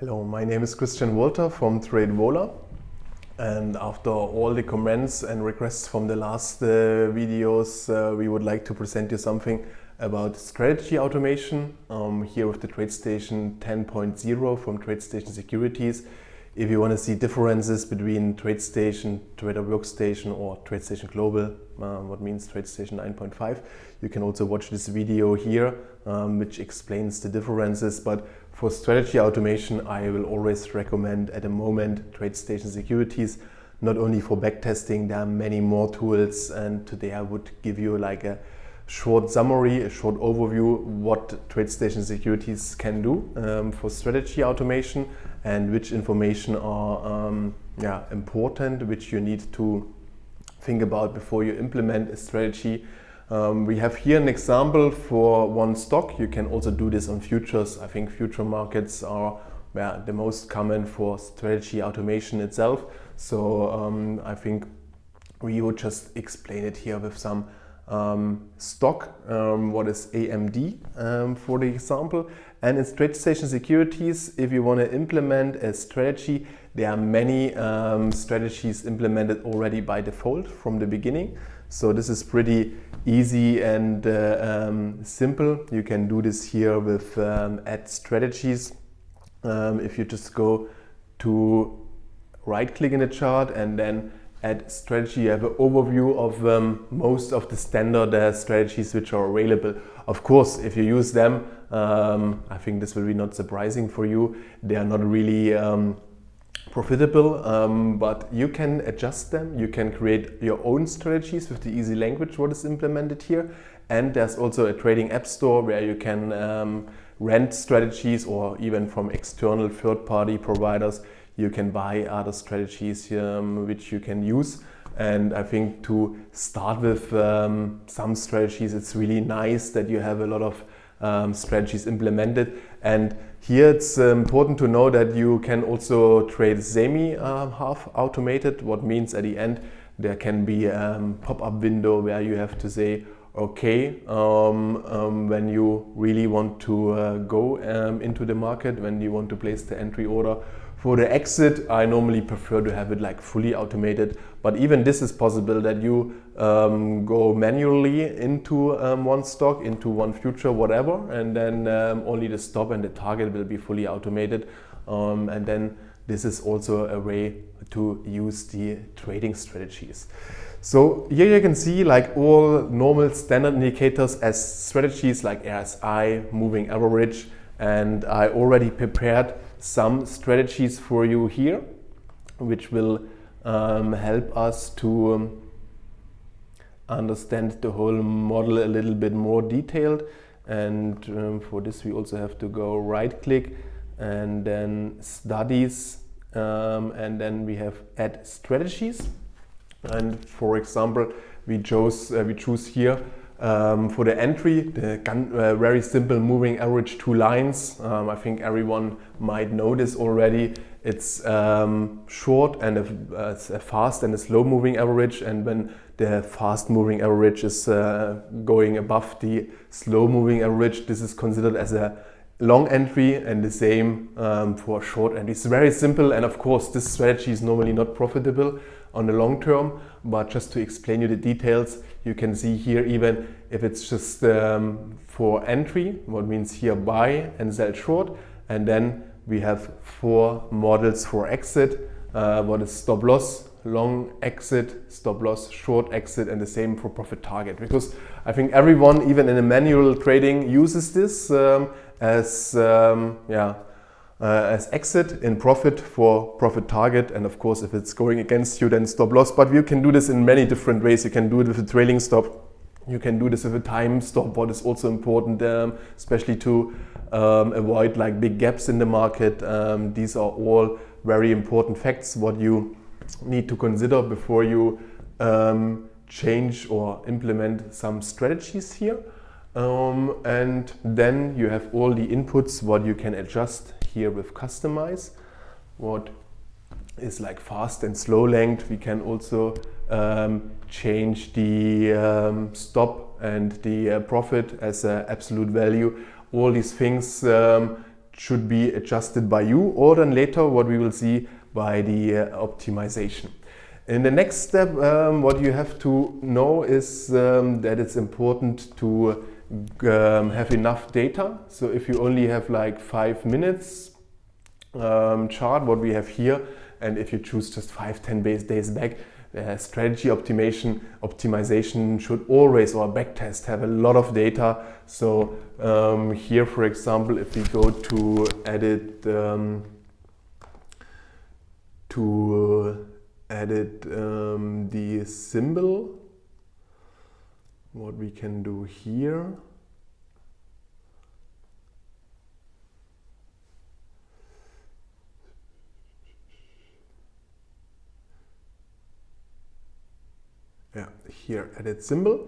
Hello, my name is Christian Walter from TradeVola. And after all the comments and requests from the last uh, videos, uh, we would like to present you something about strategy automation um, here with the TradeStation 10.0 from TradeStation Securities. If you want to see differences between TradeStation, Trader Workstation or TradeStation Global, uh, what means TradeStation 9.5, you can also watch this video here, um, which explains the differences. But for strategy automation, I will always recommend at the moment TradeStation Securities, not only for backtesting, there are many more tools and today I would give you like a short summary, a short overview what TradeStation Securities can do um, for strategy automation and which information are um, yeah, important, which you need to think about before you implement a strategy um, we have here an example for one stock. You can also do this on futures. I think future markets are the most common for strategy automation itself. So um, I think we would just explain it here with some um, stock, um, what is AMD um, for the example. And in TradeStation Securities, if you want to implement a strategy, there are many um, strategies implemented already by default from the beginning. So this is pretty easy and uh, um, simple. You can do this here with um, add strategies. Um, if you just go to right click in the chart and then add strategy, you have an overview of um, most of the standard uh, strategies which are available. Of course, if you use them, um, I think this will be not surprising for you. They are not really um, profitable, um, but you can adjust them. You can create your own strategies with the easy language what is implemented here. And there's also a trading app store where you can um, rent strategies or even from external third-party providers, you can buy other strategies um, which you can use. And I think to start with um, some strategies, it's really nice that you have a lot of um, strategies implemented. And here it's uh, important to know that you can also trade semi uh, half automated, what means at the end there can be a um, pop-up window where you have to say okay um, um, when you really want to uh, go um, into the market, when you want to place the entry order for the exit, I normally prefer to have it like fully automated, but even this is possible that you um, go manually into um, one stock, into one future, whatever, and then um, only the stop and the target will be fully automated. Um, and then this is also a way to use the trading strategies. So here you can see like all normal standard indicators as strategies like RSI, moving average, and I already prepared some strategies for you here, which will um, help us to um, understand the whole model a little bit more detailed. And um, for this, we also have to go right click and then studies. Um, and then we have add strategies. And for example, we chose uh, we choose here um, for the entry, the uh, very simple moving average two lines. Um, I think everyone might know this already. It's um, short and a, uh, a, fast and a slow moving average. And when the fast moving average is uh, going above the slow moving average, this is considered as a long entry and the same um, for short entry. It's very simple and of course this strategy is normally not profitable on the long term, but just to explain you the details, you can see here even if it's just um, for entry, what means here buy and sell short, and then we have four models for exit, uh, what is stop loss, long exit, stop loss, short exit, and the same for profit target. Because I think everyone, even in a manual trading, uses this um, as um, yeah as exit in profit for profit target. And of course if it's going against you then stop loss. But you can do this in many different ways. You can do it with a trailing stop. You can do this with a time stop. What is also important um, especially to um, avoid like big gaps in the market. Um, these are all very important facts what you need to consider before you um, change or implement some strategies here. Um, and then you have all the inputs what you can adjust here with customize. What is like fast and slow length. We can also um, change the um, stop and the uh, profit as an absolute value. All these things um, should be adjusted by you or then later what we will see by the uh, optimization. In the next step, um, what you have to know is um, that it's important to um, have enough data. So if you only have like five minutes um, chart, what we have here, and if you choose just five, 10 base days back, uh, strategy optimization optimization should always or backtest have a lot of data. So um, here, for example, if we go to edit um, to uh, edit um, the symbol, what we can do here. yeah, here edit symbol.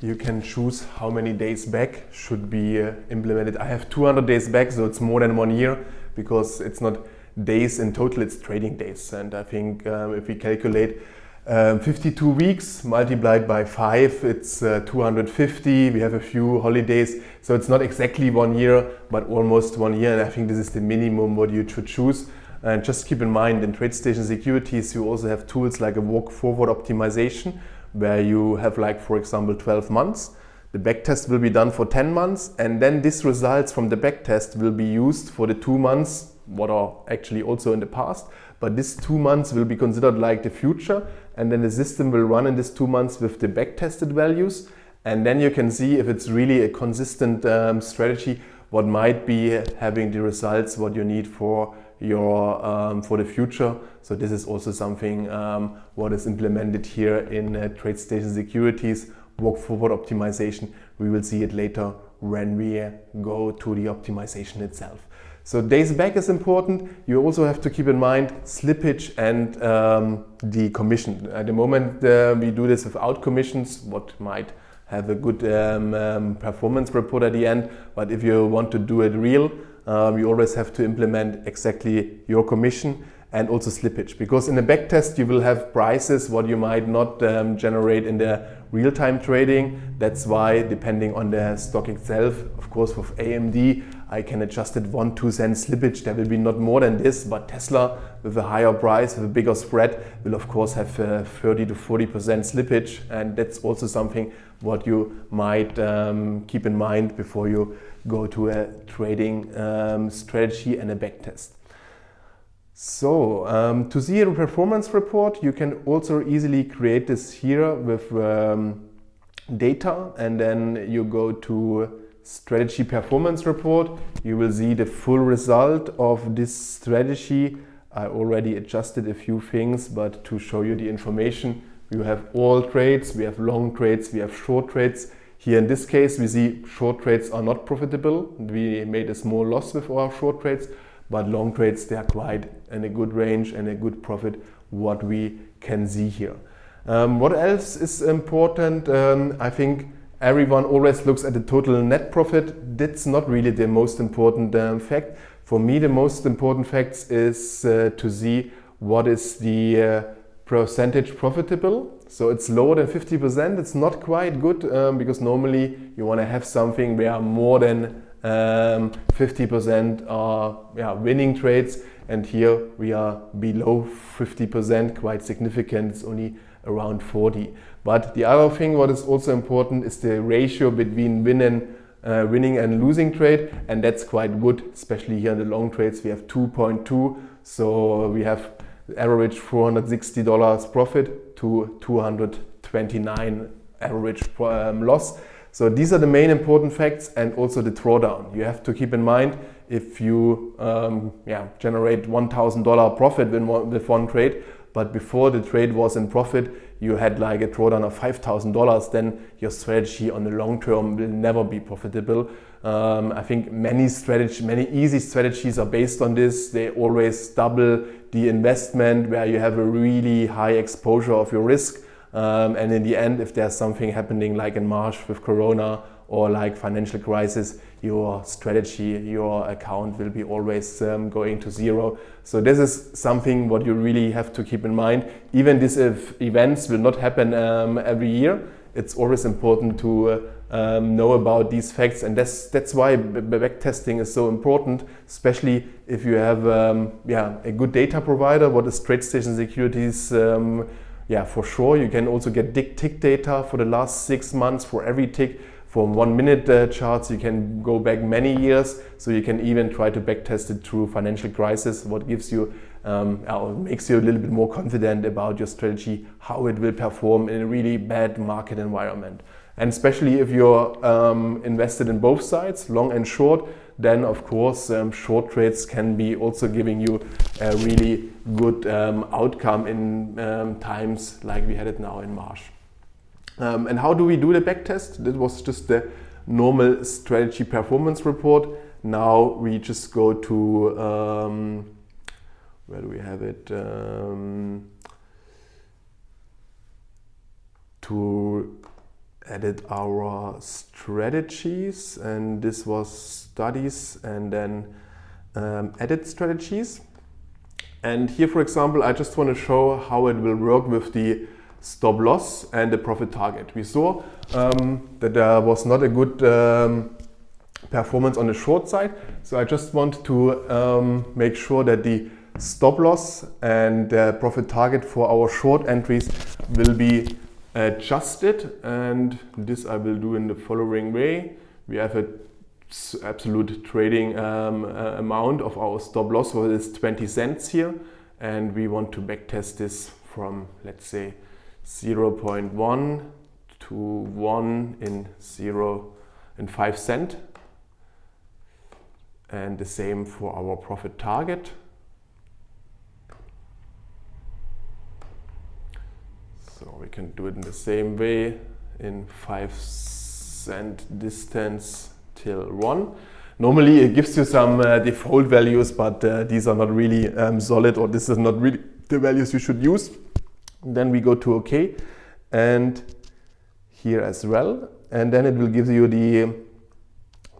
You can choose how many days back should be uh, implemented. I have 200 days back, so it's more than one year because it's not days in total, it's trading days. And I think um, if we calculate um, 52 weeks multiplied by 5, it's uh, 250. We have a few holidays, so it's not exactly one year, but almost one year. And I think this is the minimum what you should choose. And just keep in mind, in TradeStation Securities, you also have tools like a walk forward optimization, where you have like, for example, 12 months. The backtest will be done for 10 months and then these results from the backtest will be used for the two months, what are actually also in the past. But these two months will be considered like the future and then the system will run in these two months with the backtested values. And then you can see if it's really a consistent um, strategy, what might be having the results, what you need for your um, for the future. So this is also something um, what is implemented here in uh, TradeStation Securities walk forward optimization. We will see it later when we go to the optimization itself. So days back is important. You also have to keep in mind slippage and um, the commission. At the moment uh, we do this without commissions, what might have a good um, um, performance report at the end. But if you want to do it real, um, you always have to implement exactly your commission and also slippage. Because in the backtest you will have prices what you might not um, generate in the real-time trading. That's why depending on the stock itself of course with AMD I can adjust it 1 2 cent slippage. There will be not more than this but Tesla with a higher price with a bigger spread will of course have uh, 30 to 40 percent slippage. And that's also something what you might um, keep in mind before you go to a trading um, strategy and a backtest. So um, to see a performance report, you can also easily create this here with um, data and then you go to strategy performance report. You will see the full result of this strategy. I already adjusted a few things, but to show you the information, you have all trades, we have long trades, we have short trades. Here in this case, we see short trades are not profitable. We made a small loss with our short trades, but long trades, they are quite in a good range and a good profit, what we can see here. Um, what else is important? Um, I think everyone always looks at the total net profit. That's not really the most important um, fact. For me, the most important fact is uh, to see what is the uh, percentage profitable. So it's lower than 50%. It's not quite good um, because normally you want to have something where more than 50% um, are yeah, winning trades and here we are below 50%, quite significant, it's only around 40. But the other thing what is also important is the ratio between win and, uh, winning and losing trade and that's quite good, especially here in the long trades we have 2.2 so we have average $460 profit to 229 average um, loss. So these are the main important facts and also the drawdown. You have to keep in mind if you um, yeah, generate $1,000 profit with one trade, but before the trade was in profit, you had like a drawdown of $5,000, then your strategy on the long term will never be profitable. Um, I think many strategy, many easy strategies are based on this. They always double the investment where you have a really high exposure of your risk. Um, and in the end, if there's something happening like in March with Corona or like financial crisis, your strategy, your account will be always um, going to zero. So this is something what you really have to keep in mind. Even these events will not happen um, every year. it's always important to uh, um, know about these facts and that's that's why backtesting is so important especially if you have um, yeah a good data provider what is TradeStation Securities um, yeah for sure. You can also get tick data for the last six months for every tick. From one minute uh, charts you can go back many years. So you can even try to backtest it through financial crisis what gives you um, makes you a little bit more confident about your strategy how it will perform in a really bad market environment. And especially if you're um, invested in both sides long and short then of course um, short trades can be also giving you a really good um, outcome in um, times like we had it now in March. Um, and how do we do the backtest? This was just the normal strategy performance report. Now we just go to, um, where do we have it? Um, to edit our strategies and this was studies and then um, edit strategies. And here, for example, I just want to show how it will work with the stop loss and the profit target. We saw um, that there was not a good um, performance on the short side. So I just want to um, make sure that the stop loss and the profit target for our short entries will be adjusted and this I will do in the following way. We have a absolute trading um, uh, amount of our stop loss, so it's 20 cents here. And we want to backtest this from let's say 0.1 to 1 in 0 and 5 cent. And the same for our profit target so we can do it in the same way in 5 cent distance till 1 normally it gives you some uh, default values but uh, these are not really um, solid or this is not really the values you should use then we go to OK and here as well. And then it will give you the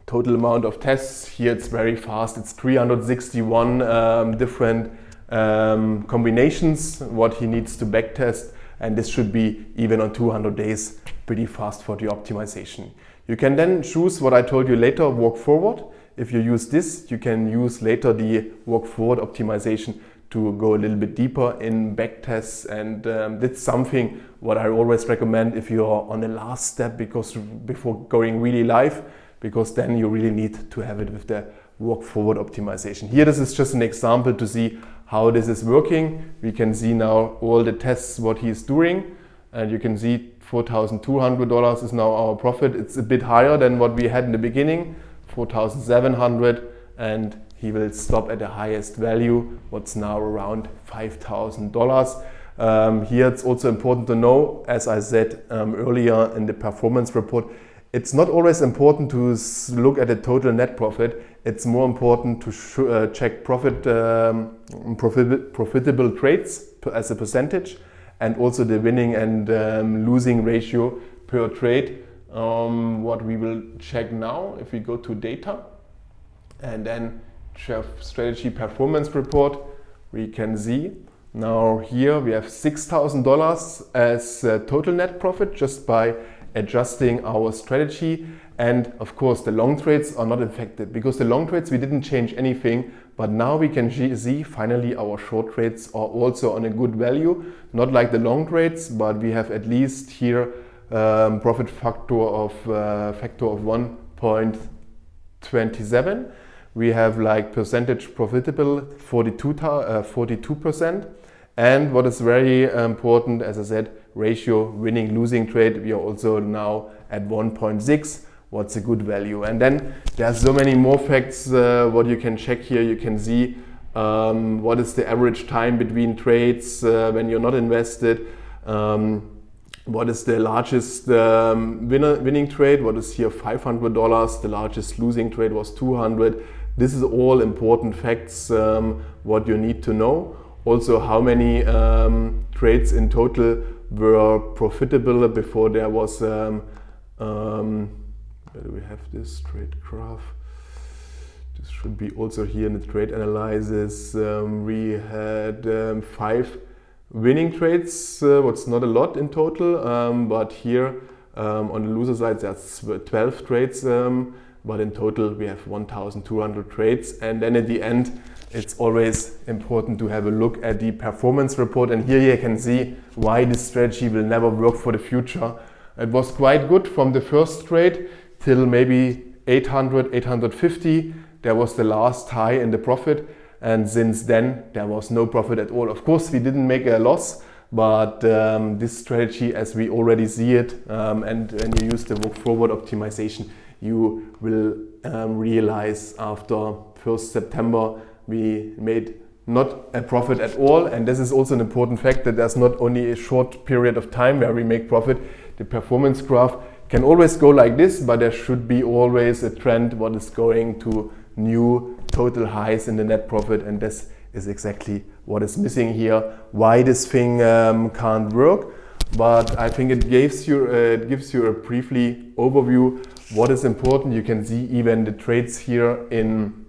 total amount of tests. Here it's very fast. It's 361 um, different um, combinations what he needs to backtest and this should be even on 200 days pretty fast for the optimization. You can then choose what I told you later, walk forward. If you use this, you can use later the walk forward optimization to go a little bit deeper in backtests and um, that's something what I always recommend if you're on the last step because before going really live because then you really need to have it with the walk forward optimization. Here this is just an example to see how this is working. We can see now all the tests what he's doing and you can see $4,200 is now our profit. It's a bit higher than what we had in the beginning, 4,700 and he will stop at the highest value, what's now around $5,000. Um, here it's also important to know, as I said um, earlier in the performance report, it's not always important to look at the total net profit. It's more important to uh, check profit, um, profit, profitable trades as a percentage and also the winning and um, losing ratio per trade. Um, what we will check now if we go to data and then strategy performance report, we can see now here we have $6,000 as total net profit just by adjusting our strategy. And of course, the long trades are not affected because the long trades, we didn't change anything. But now we can see finally our short trades are also on a good value. Not like the long trades, but we have at least here um, profit factor of uh, factor of 1.27 we have like percentage profitable 42 uh, 42% and what is very important as I said ratio winning losing trade we are also now at 1.6 what's a good value. And then there are so many more facts uh, what you can check here. You can see um, what is the average time between trades uh, when you're not invested. Um, what is the largest um, winner, winning trade? What is here? $500 the largest losing trade was 200 this is all important facts um, what you need to know. Also how many um, trades in total were profitable before there was, um, um, where do we have this trade graph? This should be also here in the trade analysis. Um, we had um, five winning trades, uh, what's not a lot in total, but here Um, on the loser side, there's 12 trades, um, but in total we have 1,200 trades. And then at the end, it's always important to have a look at the performance report. And here you can see why this strategy will never work for the future. It was quite good from the first trade till maybe 800, 850. There was the last high in the profit. And since then, there was no profit at all. Of course, we didn't make a loss, but um, this strategy, as we already see it, um, and when you use the walk forward optimization, you will um, realize after 1st September, we made not a profit at all. And this is also an important fact that there's not only a short period of time where we make profit. The performance graph can always go like this, but there should be always a trend what is going to new total highs in the net profit. And this is exactly what is missing here, why this thing um, can't work. But I think it gives you, uh, it gives you a briefly overview what is important. You can see even the trades here in,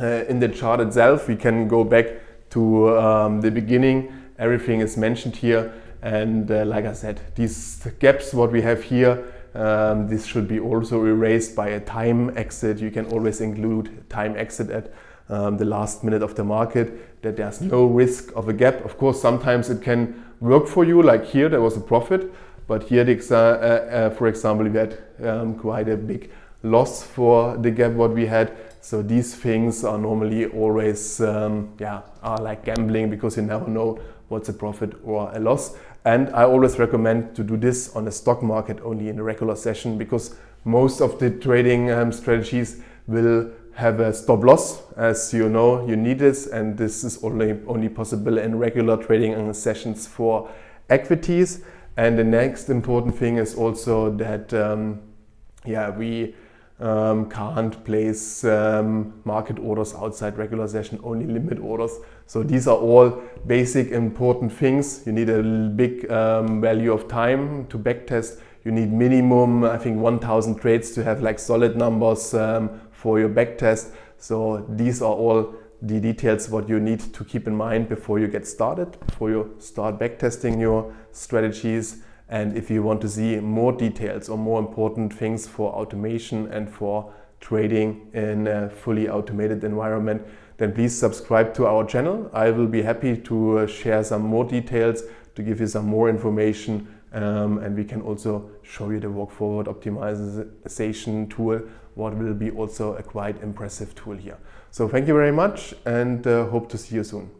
uh, in the chart itself. We can go back to um, the beginning. Everything is mentioned here. And uh, like I said, these gaps, what we have here, um, this should be also erased by a time exit. You can always include time exit at um, the last minute of the market, that there's no risk of a gap. Of course, sometimes it can work for you, like here there was a profit, but here, uh, uh, for example, we had um, quite a big loss for the gap what we had. So these things are normally always, um, yeah, are like gambling because you never know what's a profit or a loss. And I always recommend to do this on the stock market only in a regular session because most of the trading um, strategies will have a stop loss. As you know, you need this and this is only, only possible in regular trading sessions for equities. And the next important thing is also that um, yeah, we um, can't place um, market orders outside regular session, only limit orders. So these are all basic important things. You need a big um, value of time to backtest. You need minimum, I think 1000 trades to have like solid numbers um, for your backtest. So these are all the details what you need to keep in mind before you get started, before you start backtesting your strategies. And if you want to see more details or more important things for automation and for trading in a fully automated environment, then please subscribe to our channel. I will be happy to uh, share some more details, to give you some more information um, and we can also show you the walk forward optimization tool, what will be also a quite impressive tool here. So thank you very much and uh, hope to see you soon.